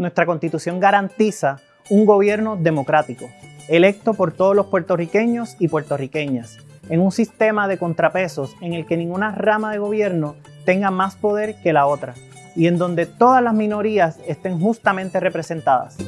Nuestra Constitución garantiza un gobierno democrático, electo por todos los puertorriqueños y puertorriqueñas, en un sistema de contrapesos en el que ninguna rama de gobierno tenga más poder que la otra y en donde todas las minorías estén justamente representadas.